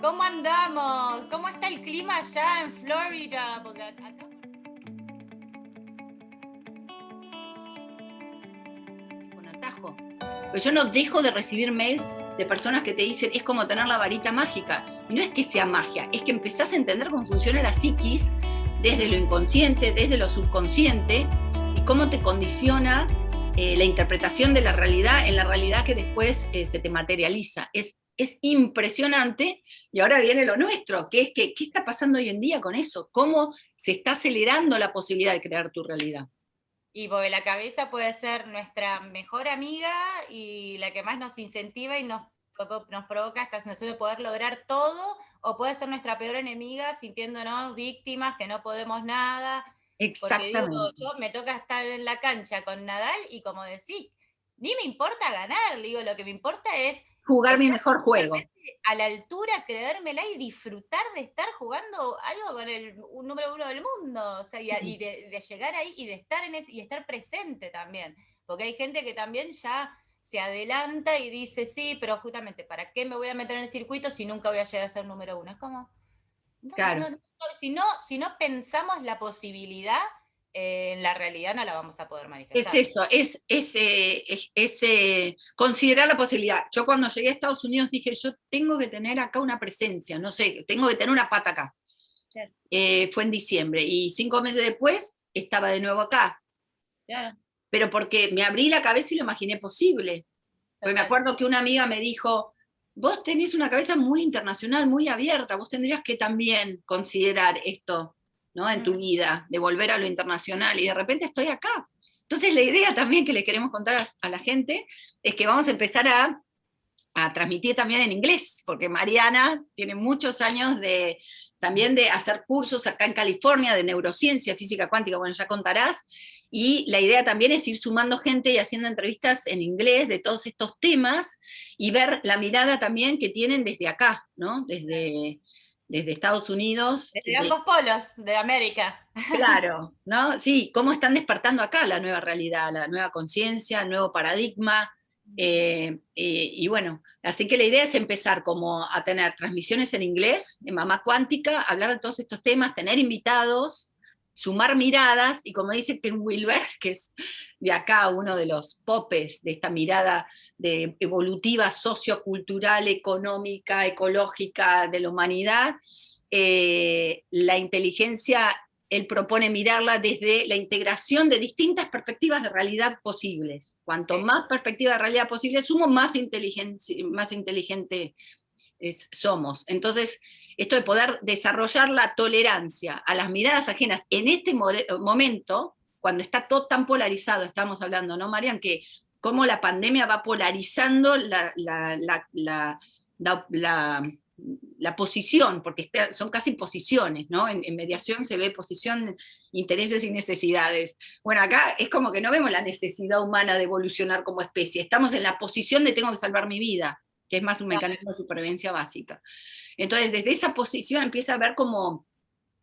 ¿Cómo andamos? ¿Cómo está el clima allá en Florida? Porque acá... Con atajo. Pero yo no dejo de recibir mails de personas que te dicen es como tener la varita mágica. No es que sea magia, es que empezás a entender cómo funciona la psiquis desde lo inconsciente, desde lo subconsciente, y cómo te condiciona eh, la interpretación de la realidad en la realidad que después eh, se te materializa. Es, es impresionante, y ahora viene lo nuestro, que es que, ¿qué está pasando hoy en día con eso? ¿Cómo se está acelerando la posibilidad de crear tu realidad? Y porque la cabeza puede ser nuestra mejor amiga y la que más nos incentiva y nos, nos provoca esta sensación de poder lograr todo, o puede ser nuestra peor enemiga sintiéndonos víctimas, que no podemos nada. Exactamente. Porque yo me toca estar en la cancha con Nadal y como decís, ni me importa ganar, digo, lo que me importa es jugar mi mejor juego. A la altura, creérmela y disfrutar de estar jugando algo con el un número uno del mundo, o sea, y, de, llegar ahí y de estar en ese, y estar presente también, porque hay gente que también ya se adelanta y dice, sí, pero justamente, ¿para qué me voy a meter en el circuito si nunca voy a llegar a ser número uno? Es como, claro. si, no, si no pensamos la posibilidad, en la realidad no la vamos a poder manifestar. Es eso, es, es, es, eh, considerar la posibilidad. Yo cuando llegué a Estados Unidos dije, yo tengo que tener acá una presencia, no sé, tengo que tener una pata acá. Eh, fue en diciembre, y cinco meses después estaba de nuevo acá. Claro. Pero porque me abrí la cabeza y lo imaginé posible. Porque me acuerdo que una amiga me dijo, vos tenés una cabeza muy internacional, muy abierta, vos tendrías que también considerar esto ¿no? en tu vida, de volver a lo internacional, y de repente estoy acá. Entonces la idea también que le queremos contar a, la gente es que vamos a empezar a, a, transmitir también en inglés, porque Mariana tiene muchos años de también de hacer cursos acá en California de neurociencia, física cuántica, bueno, ya contarás, y la idea también es ir sumando gente y haciendo entrevistas en inglés de todos estos temas, y ver la mirada también que tienen desde acá, ¿no? Desde, desde Estados Unidos. Desde ambos polos de América. Claro, ¿no? Sí, cómo están despertando acá la nueva realidad, la nueva conciencia, el nuevo paradigma. Eh, eh, y bueno, así que la idea es empezar como a tener transmisiones en inglés, en Mamá Cuántica, hablar de todos estos temas, tener invitados, sumar miradas, y como dice Ken Wilber, que es de acá uno de los popes de esta mirada de evolutiva, sociocultural, económica, ecológica de la humanidad, eh, la inteligencia, él propone mirarla desde la integración de distintas perspectivas de realidad posibles. Cuanto más perspectivas de realidad posibles sumo, más, más inteligente somos. Entonces, esto de poder desarrollar la tolerancia a las miradas ajenas en este momento, cuando está todo tan polarizado, estamos hablando, ¿no, Marian? Que cómo la pandemia va polarizando la, la, posición, porque son casi posiciones, ¿no? En, en, mediación se ve posición, intereses y necesidades. Bueno, acá es como que no vemos la necesidad humana de evolucionar como especie, estamos en la posición de tengo que salvar mi vida, que es más un mecanismo de supervivencia básica. Entonces, desde esa posición empieza a haber como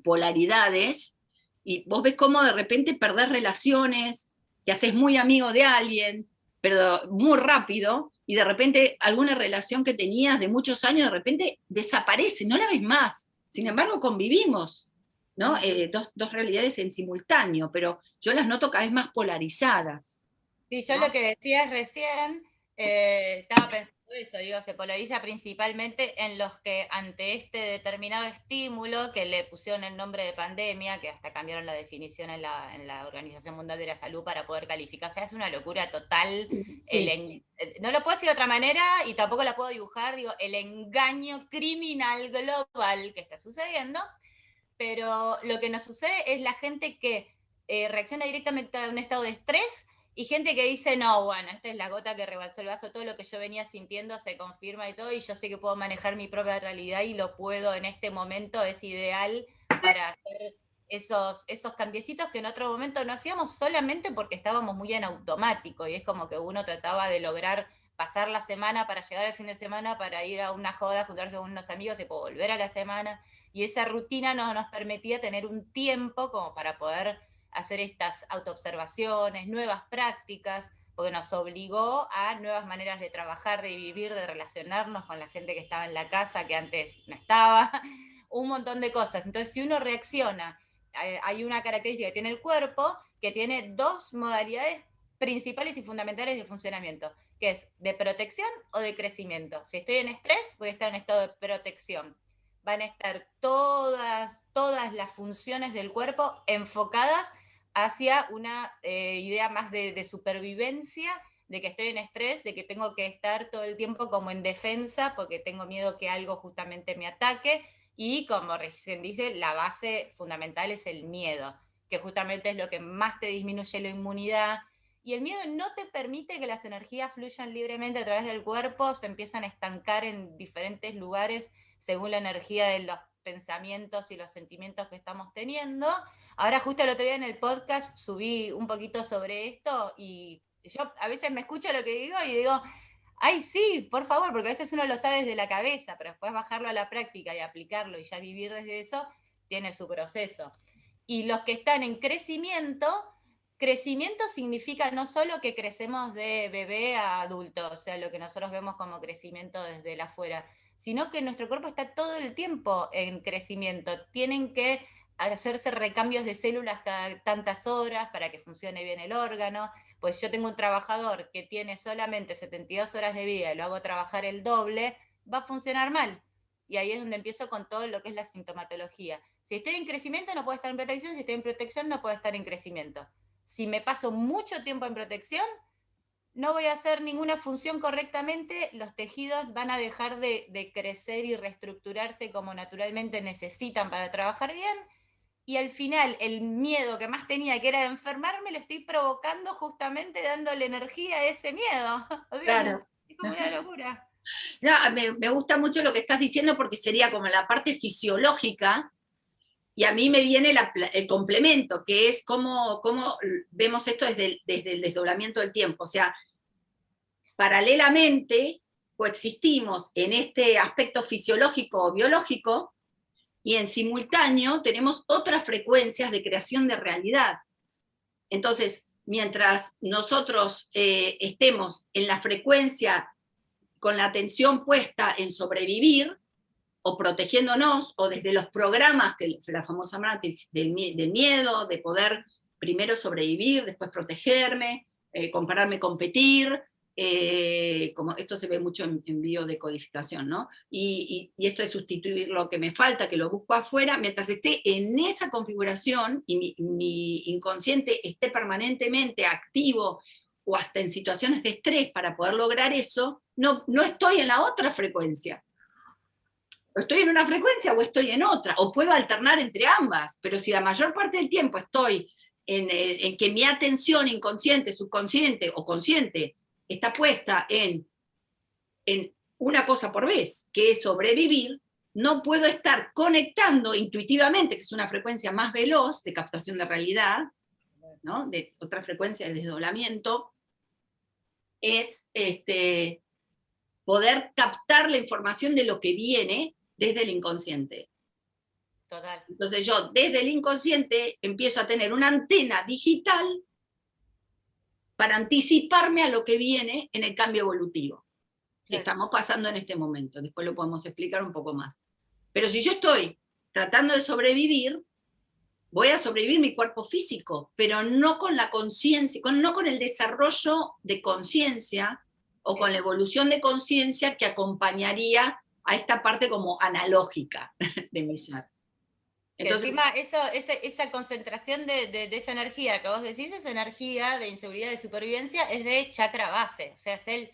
polaridades, y vos ves cómo de repente perdés relaciones, te haces muy amigo de alguien, pero muy rápido, y de repente alguna relación que tenías de muchos años, de repente desaparece, no la ves más. Sin embargo, convivimos, ¿no? Eh, dos, dos, realidades en simultáneo, pero yo las noto cada vez más polarizadas. Sí, yo lo que decías recién, eh, estaba pensando eso, digo, se polariza principalmente en los que ante este determinado estímulo que le pusieron el nombre de pandemia, que hasta cambiaron la definición en la, Organización Mundial de la Salud para poder calificar, o sea, es una locura total. Eh, no lo puedo decir de otra manera y tampoco la puedo dibujar, digo, el engaño criminal global que está sucediendo, pero lo que nos sucede es la gente que eh, reacciona directamente a un estado de estrés y gente que dice, no, bueno, esta es la gota que rebalsó el vaso, todo lo que yo venía sintiendo se confirma y todo, y yo sé que puedo manejar mi propia realidad y lo puedo en este momento, es ideal para hacer esos, esos cambiecitos que en otro momento no hacíamos solamente porque estábamos muy en automático, y es como que uno trataba de lograr pasar la semana para llegar al fin de semana, para ir a una joda, juntarse con unos amigos y volver a la semana, y esa rutina no nos permitía tener un tiempo como para poder hacer estas autoobservaciones, nuevas prácticas, porque nos obligó a nuevas maneras de trabajar, de vivir, de relacionarnos con la gente que estaba en la casa, que antes no estaba, un montón de cosas. Entonces, si uno reacciona, hay una característica que tiene el cuerpo, que tiene dos modalidades principales y fundamentales de funcionamiento, que es de protección o de crecimiento. Si estoy en estrés, voy a estar en estado de protección. Van a estar todas, todas las funciones del cuerpo enfocadas hacia una eh, idea más de, supervivencia, de que estoy en estrés, de que tengo que estar todo el tiempo como en defensa porque tengo miedo que algo justamente me ataque, y como recién dice, la base fundamental es el miedo, que justamente es lo que más te disminuye la inmunidad, y el miedo no te permite que las energías fluyan libremente a través del cuerpo, se empiezan a estancar en diferentes lugares según la energía de los pensamientos y los sentimientos que estamos teniendo. Ahora justo el otro día en el podcast subí un poquito sobre esto y yo a veces me escucho lo que digo y digo, ay sí, por favor, porque a veces uno lo sabe desde la cabeza, pero después bajarlo a la práctica y aplicarlo y ya vivir desde eso, tiene su proceso. Y los que están en crecimiento, crecimiento significa no solo que crecemos de bebé a adulto, o sea, lo que nosotros vemos como crecimiento desde el afuera, sino que nuestro cuerpo está todo el tiempo en crecimiento. Tienen que hacerse recambios de células tantas horas para que funcione bien el órgano. Pues yo tengo un trabajador que tiene solamente 72 horas de vida y lo hago trabajar el doble, va a funcionar mal. Y ahí es donde empiezo con todo lo que es la sintomatología. Si estoy en crecimiento no puedo estar en protección, si estoy en protección no puedo estar en crecimiento. Si me paso mucho tiempo en protección, no voy a hacer ninguna función correctamente, los tejidos van a dejar de, crecer y reestructurarse como naturalmente necesitan para trabajar bien, y al final el miedo que más tenía, que era de enfermarme, lo estoy provocando justamente dándole energía a ese miedo. claro. Es como una locura. me, gusta mucho lo que estás diciendo porque sería como la parte fisiológica, y a mí me viene el complemento, que es cómo, cómo vemos esto desde desde el desdoblamiento del tiempo. O sea, paralelamente coexistimos en este aspecto fisiológico o biológico, y en simultáneo tenemos otras frecuencias de creación de realidad. Entonces, mientras nosotros eh, estemos en la frecuencia con la atención puesta en sobrevivir, o protegiéndonos, o desde los programas, que la famosa matriz del, miedo, de poder primero sobrevivir, después protegerme, eh, compararme, competir, eh, como esto se ve mucho en, biodecodificación, ¿no? Y, esto es sustituir lo que me falta, que lo busco afuera, mientras esté en esa configuración y mi, inconsciente esté permanentemente activo o hasta en situaciones de estrés para poder lograr eso, no, no estoy en la otra frecuencia. Estoy en una frecuencia o estoy en otra, o puedo alternar entre ambas, pero si la mayor parte del tiempo estoy en, en que mi atención inconsciente, subconsciente o consciente está puesta en, en una cosa por vez, que es sobrevivir, no puedo estar conectando intuitivamente, que es una frecuencia más veloz de captación de realidad, ¿no? de otra frecuencia de desdoblamiento, es este, poder captar la información de lo que viene desde el inconsciente. Total. Entonces yo desde el inconsciente empiezo a tener una antena digital para anticiparme a lo que viene en el cambio evolutivo que estamos pasando en este momento. Después lo podemos explicar un poco más. Pero si yo estoy tratando de sobrevivir, voy a sobrevivir mi cuerpo físico, pero no con la conciencia, no con el desarrollo de conciencia o con la evolución de conciencia que acompañaría a esta parte como analógica de mi ser. Entonces, encima eso, esa, concentración de, esa energía que vos decís, esa energía de inseguridad de supervivencia es de chakra base, o sea, es el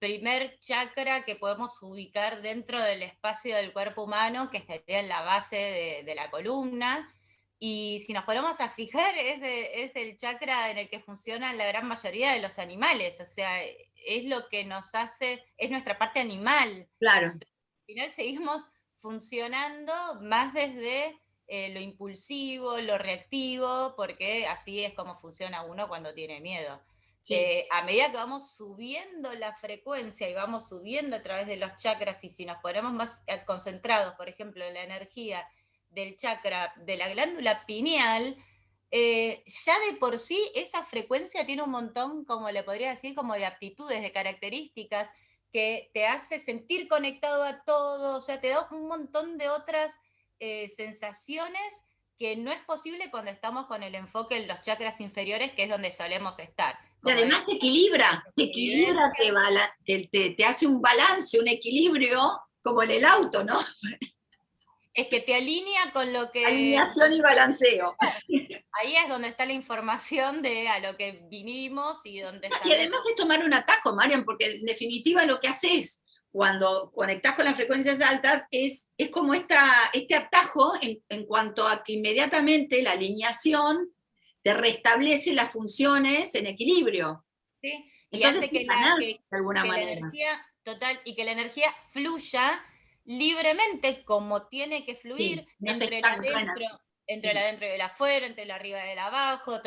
primer chakra que podemos ubicar dentro del espacio del cuerpo humano, que estaría en la base de, la columna, y si nos ponemos a fijar, es, es el chakra en el que funcionan la gran mayoría de los animales, o sea, es lo que nos hace, es nuestra parte animal. Claro. Al final seguimos funcionando más desde eh, lo impulsivo, lo reactivo, porque así es como funciona uno cuando tiene miedo. Eh, a medida que vamos subiendo la frecuencia y vamos subiendo a través de los chakras, y si nos ponemos más eh, concentrados, por ejemplo, en la energía del chakra de la glándula pineal, eh, ya de por sí esa frecuencia tiene un montón, como le podría decir, como de aptitudes, de características, que te hace sentir conectado a todo, o sea, te da un montón de otras eh, sensaciones que no es posible cuando estamos con el enfoque en los chakras inferiores, que es donde solemos estar. y además te equilibra, te equilibra, te, te, hace un balance, un equilibrio, como en el auto, ¿no? Es que te alinea con lo que... Alineación y balanceo. Ahí es donde está la información de a lo que vinimos y donde... Y además de tomar un atajo, Marian, porque en definitiva lo que haces cuando conectás con las frecuencias altas es, es como esta, este atajo en, en cuanto a que inmediatamente la alineación te restablece las funciones en equilibrio. Sí, y hace que, la, de alguna manera. la energía, total, y que la energía fluya libremente como tiene que fluir entre, el adentro, entre el adentro y el afuera, entre el arriba y el abajo.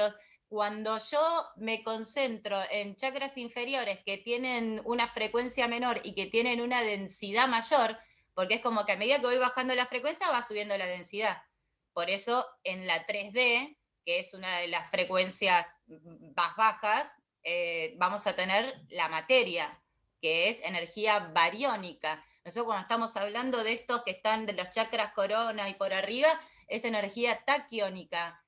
cuando yo me concentro en chakras inferiores que tienen una frecuencia menor y que tienen una densidad mayor, porque es como que a medida que voy bajando la frecuencia va subiendo la densidad. Por eso en la 3D, que es una de las frecuencias más bajas, eh, vamos a tener la materia, que es energía bariónica. Nosotros cuando estamos hablando de estos que están de los chakras corona y por arriba, es energía taquiónica.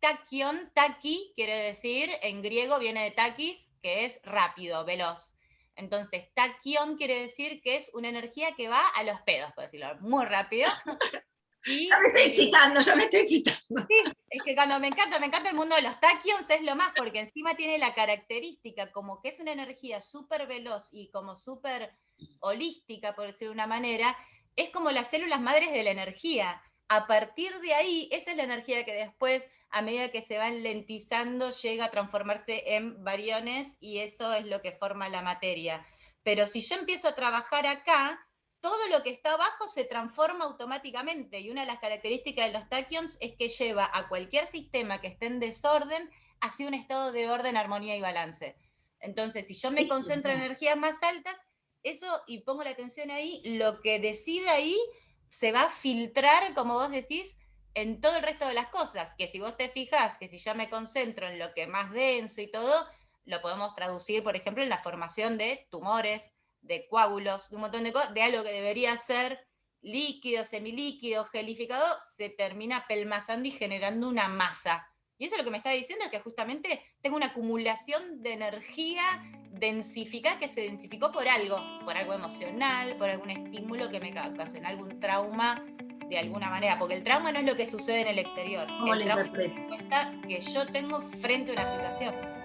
taquión, taqui, quiere decir, en griego viene de taquis, que es rápido, veloz. Entonces, taquión quiere decir que es una energía que va a los pedos, por decirlo, muy rápido. ya me estoy excitando, ya me estoy excitando. Sí, es que cuando me encanta, me encanta el mundo de los taquions, es lo más, porque encima tiene la característica como que es una energía súper veloz y como súper holística, por decirlo de una manera, es como las células madres de la energía. A partir de ahí, esa es la energía que después, a medida que se va lentizando, llega a transformarse en variones y eso es lo que forma la materia. Pero si yo empiezo a trabajar acá, todo lo que está abajo se transforma automáticamente y una de las características de los tachyons es que lleva a cualquier sistema que esté en desorden hacia un estado de orden, armonía y balance. Entonces, si yo me concentro en energías más altas, eso, y pongo la atención ahí, lo que decide ahí se va a filtrar, como vos decís, en todo el resto de las cosas, que si vos te fijas, que si yo me concentro en lo que más denso y todo, lo podemos traducir, por ejemplo, en la formación de tumores, de coágulos, de un montón de cosas, de algo que debería ser líquido, semilíquido, gelificado, se termina pelmazando y generando una masa. Y eso lo que me está diciendo es que justamente tengo una acumulación de energía densificada que se densificó por algo, por algo emocional, por algún estímulo que me ocasionó algún trauma de alguna manera, porque el trauma no es lo que sucede en el exterior, el trauma es que yo tengo frente a una situación.